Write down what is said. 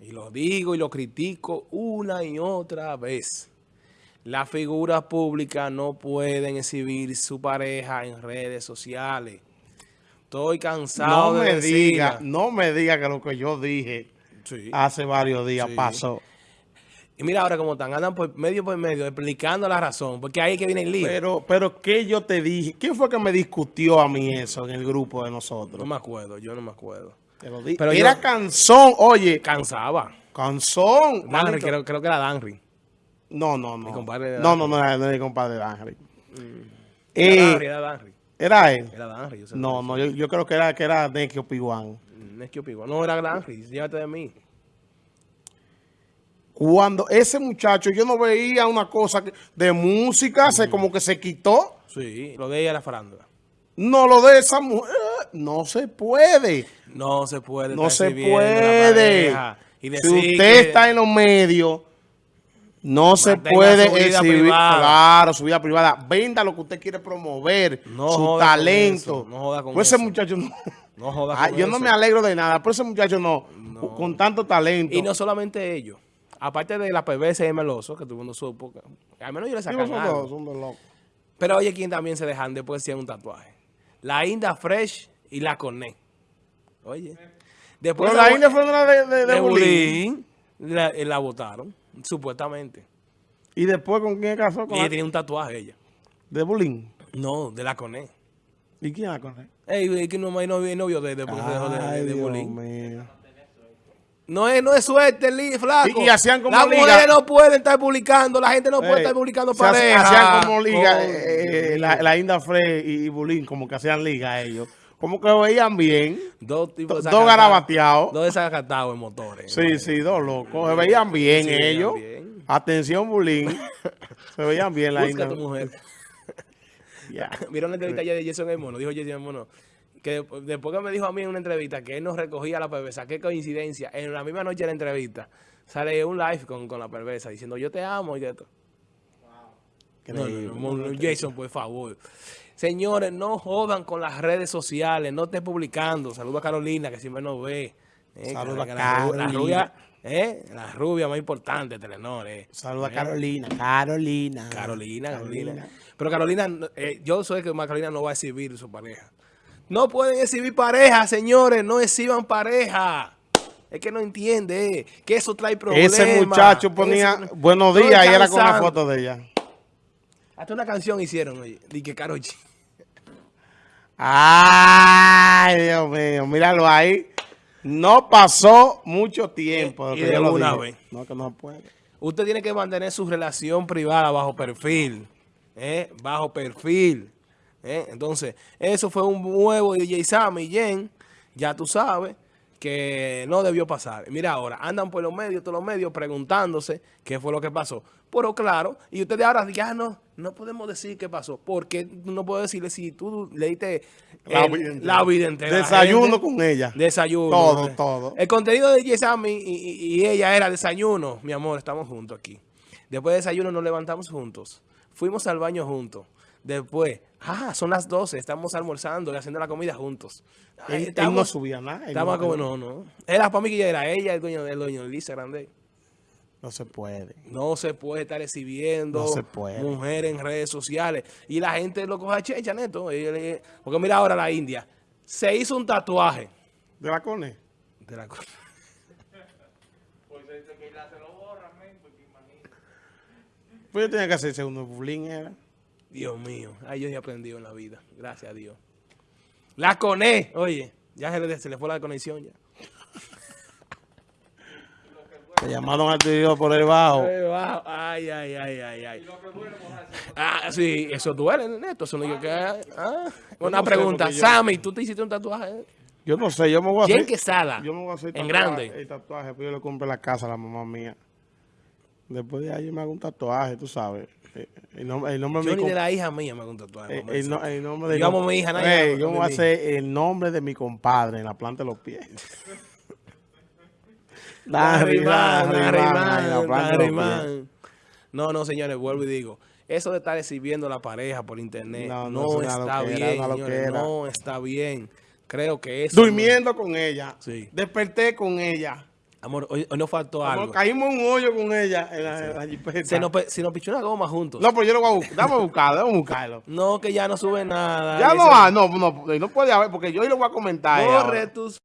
y lo digo y lo critico una y otra vez. Las figuras públicas no pueden exhibir su pareja en redes sociales. Estoy cansado no de me diga, No me diga que lo que yo dije hace varios días pasó. Y mira ahora cómo están, andan por medio por medio explicando la razón, porque ahí es que viene el lío. Pero, pero ¿qué yo te dije? ¿Quién fue que me discutió a mí eso en el grupo de nosotros? No me acuerdo, yo no me acuerdo. Pero Era canzón, oye. Cansaba. Canzón. Danry, creo, creo, que era Danry. No, no, no. Mi compadre no, no, no, era, no era mi compadre Danry. Mm. era Danry, era Danry. ¿Era él? Era Danry. no, no, yo, yo, creo que era, que era Nekio Piguan. Nekio Piguan. No, era Danry. Llévate de mí. Cuando ese muchacho, yo no veía una cosa de música, se como que se quitó. Sí, lo de ella era farándula. No, lo de esa mujer, no se puede. No se puede. No se puede. Y si usted está en los medios, no se puede exhibir, claro, su vida privada. Venda lo que usted quiere promover, su talento. No joda con pues ese muchacho no. no joda ah, yo no me alegro de nada, pero ese muchacho no, con tanto talento. Y no solamente ellos. Aparte de la PBS y Meloso, que tuvo uno supo, al menos yo le sacan algo. Son dos, Pero oye, ¿quién también se dejan después de un tatuaje? La Inda Fresh y la Cornet. Oye. Después Pero la Inda fue una de, de, de, Bulín. La, eh, la votaron, supuestamente. ¿Y después con quién casó? Con ella tenía un tatuaje, ella. ¿De Bulín? No, de la Cornet. ¿Y quién la Cornet? Ey, que no hay novio de, de, de, de, Bulín. No es, no es suerte, flaco. Y, y, hacían como Las mujeres no pueden estar publicando, la gente no puede estar publicando parejas. Hacían como liga, eh, eh, la, la, Inda Frey y Bulín, como que hacían liga ellos. Como que veían bien. Dos tipos Dos garabateados. Dos desacatados en motores. Sí, sí, dos locos. Se veían bien ellos. Atención, Bulín. Se veían bien la Busca tu mujer. Ya. ¿Vieron la entrevista ayer de Jason El Mono? Dijo Jason El Mono que después que me dijo a mí en una entrevista que él nos recogía la perversa, qué coincidencia, en la misma noche de la entrevista, sale un live con, con la perversa diciendo yo te amo y esto. Wow. Jason, por favor. Señores, no jodan con las redes sociales, no estés publicando. Saludos a Carolina, que siempre nos ve. Eh, Saludos a Carolina. La, rubia, eh, la rubia más importante de Telenor. Eh. Saludos a Carolina. Carolina. Carolina, Carolina. Pero Carolina, eh, yo sé que Carolina no va a exhibir su pareja. No pueden exhibir pareja, señores. No exhiban pareja. Es que no entiende que eso trae problemas. Ese muchacho ponía buenos días y era con la foto de ella. Hasta una canción hicieron, oye. Di que Karol Ay, Dios mío. Míralo ahí. No pasó mucho tiempo. Y, de una vez. No, que no puede. Usted tiene que mantener su relación privada bajo perfil. ¿eh? Bajo perfil. ¿eh? Entonces, eso fue un nuevo DJ Sam y Jen, ya tú sabes, que no debió pasar. Mira ahora, andan por los medios, todos los medios, preguntándose qué fue lo que pasó. Pero claro, y ustedes ahora ya ah, no, no podemos decir qué pasó, porque no puedo decirle si tú leíste la, vida entera. Desayuno con ella. Desayuno. Todo, todo. El contenido de DJ Sam y, y ella era desayuno. Mi amor, estamos juntos aquí. Después de desayuno nos levantamos juntos. Fuimos al baño juntos. Después, ah, son las 12, estamos almorzando y haciendo la comida juntos. él, no subía nada. Estaba como, no, no. Era para mí que era ella el dueño, el dueño Lisa Grande. No se puede. No se puede estar exhibiendo mujeres en redes sociales. Y la gente lo coge a checha, neto. Porque mira ahora la India. Se hizo un tatuaje. ¿De la cone? De la cone. pues que se lo borra, Pues yo tenía que hacerse uno bullying, era. Dios mío, ay, yo he aprendido en la vida, gracias a Dios. La coné, oye, ya se le, se le fue la conexión ya. Te llamaron a Dios por el bajo. Ay, ay, ay, ay, ay. Ah, sí, eso duele, neto. Eso no que, ah, una pregunta. Sammy, ¿tú te hiciste un tatuaje? Yo no sé, yo me voy a hacer. ¿Quién Quesada? Yo me voy a hacer en grande. El tatuaje, pero yo le compré la casa a la mamá mía. Después de ahí yo me hago un tatuaje, tú sabes. El nombre, el nombre yo ni de la hija mía me hago un tatuaje. El, el, nombre de Digamos mi hija. Nadie yo voy a hacer el nombre de mi compadre en la planta de los pies. No, no, señores, vuelvo y digo. Eso de estar exhibiendo la pareja por internet no, está bien, no está bien. Creo que eso... Durmiendo con ella. Sí. Desperté con ella. Amor, hoy, hoy nos faltó Amor, algo. caímos un hoyo con ella en la, Se nos, se nos pichó una goma juntos. No, pero yo lo voy a buscar. Dame a buscarlo, dame a buscarlo. No, que ya no sube nada. Ya no, no, no, no, no puede haber, porque yo hoy lo voy a comentar. Corre tus